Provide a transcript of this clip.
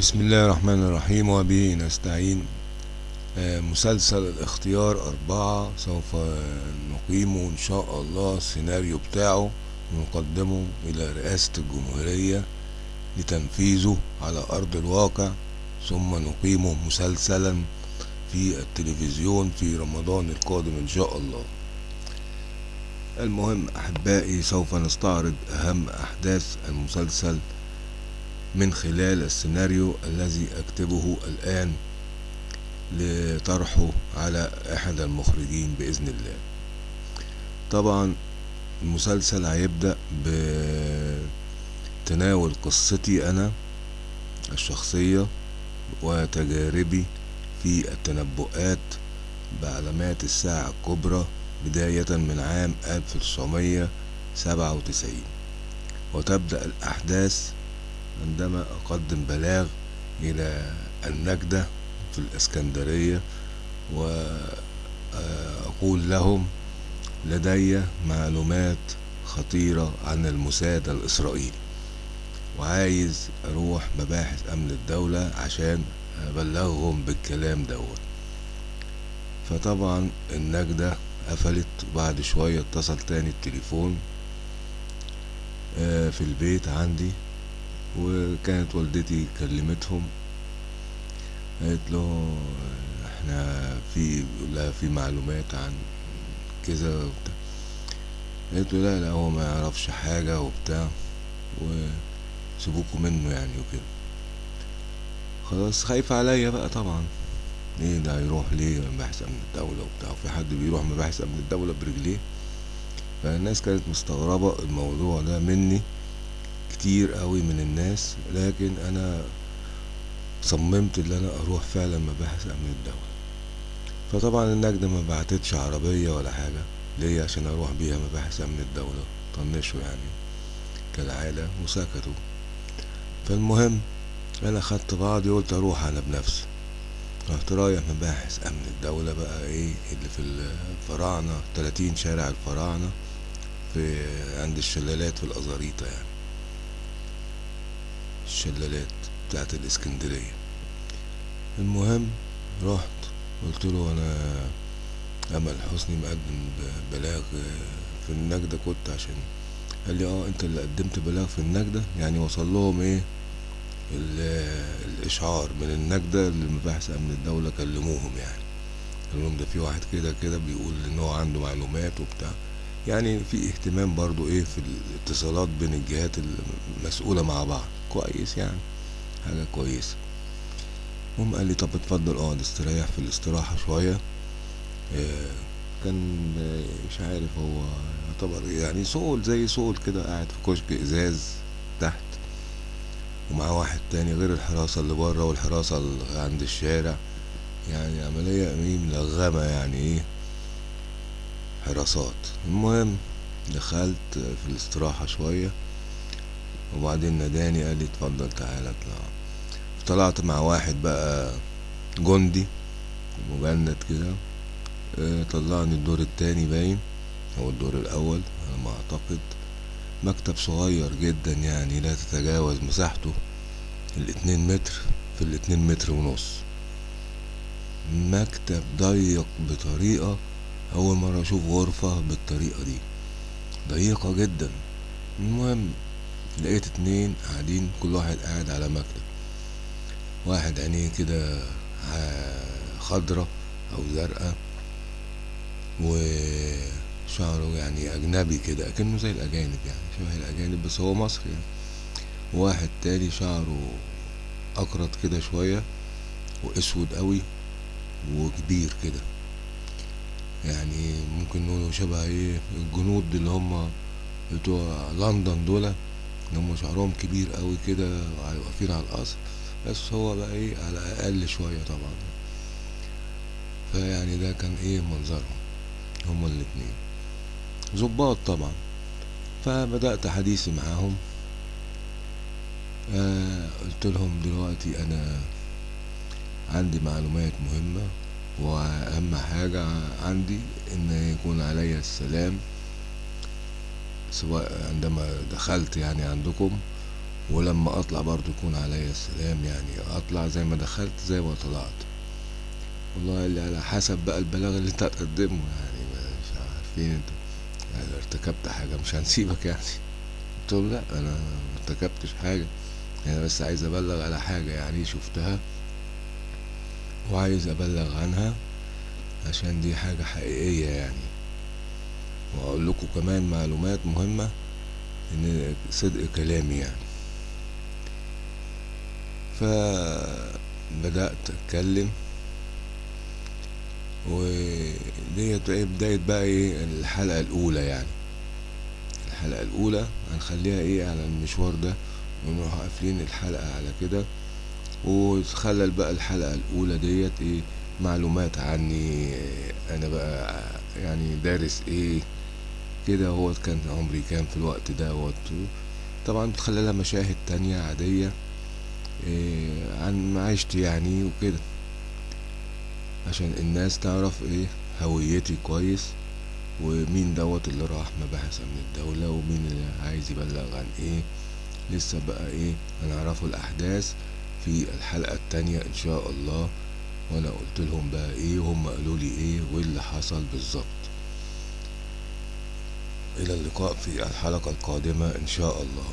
بسم الله الرحمن الرحيم وبه نستعين مسلسل الاختيار أربعة سوف نقيمه إن شاء الله السيناريو بتاعه ونقدمه إلى رئاسة الجمهورية لتنفيذه على أرض الواقع ثم نقيمه مسلسلا في التلفزيون في رمضان القادم إن شاء الله المهم أحبائي سوف نستعرض أهم أحداث المسلسل من خلال السيناريو الذي أكتبه الآن لطرحه على أحد المخرجين بإذن الله. طبعا المسلسل هيبدأ بتناول قصتي أنا الشخصية وتجاربي في التنبؤات بعلامات الساعة الكبرى بداية من عام 1997 وتبدأ الأحداث عندما أقدم بلاغ إلى النجدة في الإسكندرية وأقول لهم لدي معلومات خطيرة عن الموساد الإسرائيلي. وعايز أروح مباحث أمن الدولة عشان أبلغهم بالكلام دوت. فطبعا النجدة قفلت وبعد شوية اتصل تاني التليفون في البيت عندي. وكانت والدتي كلمتهم قالت له إحنا في لا في معلومات عن كذا وبتاع. قالت له لا لا هو ما يعرفش حاجة وبتاع وسيبوكوا منه يعني وكده. خلاص خايفة عليا بقى طبعا. إيه ده هيروح ليه؟ مباحث امن الدولة وبتاع وفي حد بيروح مباحث امن الدولة برجليه؟ فالناس كانت مستغربة الموضوع ده مني. كتير قوي من الناس لكن أنا صممت إن أنا أروح فعلا مباحث امن الدولة فطبعا النجدة ما بعتتش عربية ولا حاجة ليه؟ عشان أروح بيها مباحث امن الدولة طنشوا يعني كالعادة وسكتوا. فالمهم أنا خدت بعضي قلت أروح أنا بنفسي. رحت رايح مباحث امن الدولة بقى إيه اللي في الفراعنة 30 شارع الفراعنة في عند الشلالات في الأزاريطة يعني. الشلالات بتاعت الإسكندرية. المهم رحت قلت له أنا أمل حسني مقدم بلاغ في النجدة كنت عشان قال لي آه أنت اللي قدمت بلاغ في النجدة؟ يعني وصل لهم إيه؟ الإشعار من النجدة لمباحث أمن الدولة كلموهم يعني. قال لهم ده في واحد كده كده بيقول إن هو عنده معلومات وبتاع. يعني في اهتمام برضو إيه في الاتصالات بين الجهات المسؤولة مع بعض. كويس يعني. حاجة كويسة. المهم قال لي طب اتفضل. اقعد استريح في الاستراحة شوية. آه كان مش عارف هو يعتبر يعني صول زي صول كده قاعد في كشك إزاز تحت. ومعاه واحد تاني غير الحراسة اللي بره والحراسة اللي عند الشارع. يعني عملية إيه ملغمة يعني إيه. حراسات. المهم دخلت في الاستراحة شوية وبعدين ناداني قال لي اتفضل تعالى اطلع. طلعت مع واحد بقى جندي مجند كده. آه طلعني الدور التاني باين أو الدور الأول على ما أعتقد. مكتب صغير جدا يعني لا تتجاوز مساحته الاتنين متر في الاتنين متر ونص. مكتب ضيق بطريقة أول مرة أشوف غرفة بالطريقة دي. ضيقة جدا. المهم لقيت اتنين قاعدين كل واحد قاعد على مكتب. واحد عينيه كده خضرة أو زرقاء وشعره يعني أجنبي كده أكنه زي الأجانب يعني شبه الأجانب بس هو مصري يعني. واحد تاني شعره أقرط كده شوية وأسود قوي وكبير كده. يعني ممكن نقوله شبه إيه الجنود اللي هم بتوع لندن دول اللي هم شعرهم كبير قوي كده واقفين على القصر بس هو بقى إيه على أقل شوية طبعا. فيعني ده كان إيه منظرهم هما الاتنين. ظباط طبعا. فبدأت حديثي معاهم. آه قلت لهم دلوقتي أنا عندي معلومات مهمة. وأهم حاجة عندي إن يكون علي السلام سواء عندما دخلت يعني عندكم ولما أطلع برضو يكون عليا السلام يعني أطلع زي ما دخلت زي ما طلعت. والله اللي على حسب بقى البلاغ اللي أنت هتقدمه يعني مش عارفين أنت. يعني ارتكبت حاجة مش هنسيبك يعني. قلت له لا أنا ما ارتكبتش حاجة. أنا بس عايز أبلغ على حاجة يعني شفتها. وعايز أبلغ عنها عشان دي حاجة حقيقية يعني. وأقول لكم كمان معلومات مهمة إن صدق كلامي يعني. فبدأت أتكلم وديت إيه بداية بقى إيه؟ الحلقة الأولى يعني. الحلقة الأولى هنخليها إيه على المشوار ده ونروح قافلين الحلقة على كده. وتخلل بقى الحلقة الأولى ديت إيه معلومات عني أنا بقى يعني دارس إيه كده هو كان عمري كام في الوقت دوت. طبعا بتخللها مشاهد تانية عادية إيه عن معيشتي يعني وكده عشان الناس تعرف إيه هويتي كويس ومين دوت اللي راح مباحث امن الدولة ومين اللي عايز يبلغ عن إيه. لسه بقى إيه هنعرفوا الأحداث. في الحلقة التانية إن شاء الله. وأنا قلت لهم بقى إيه وهم قالوا لي إيه وإيه اللي حصل بالظبط. إلى اللقاء في الحلقة القادمة إن شاء الله.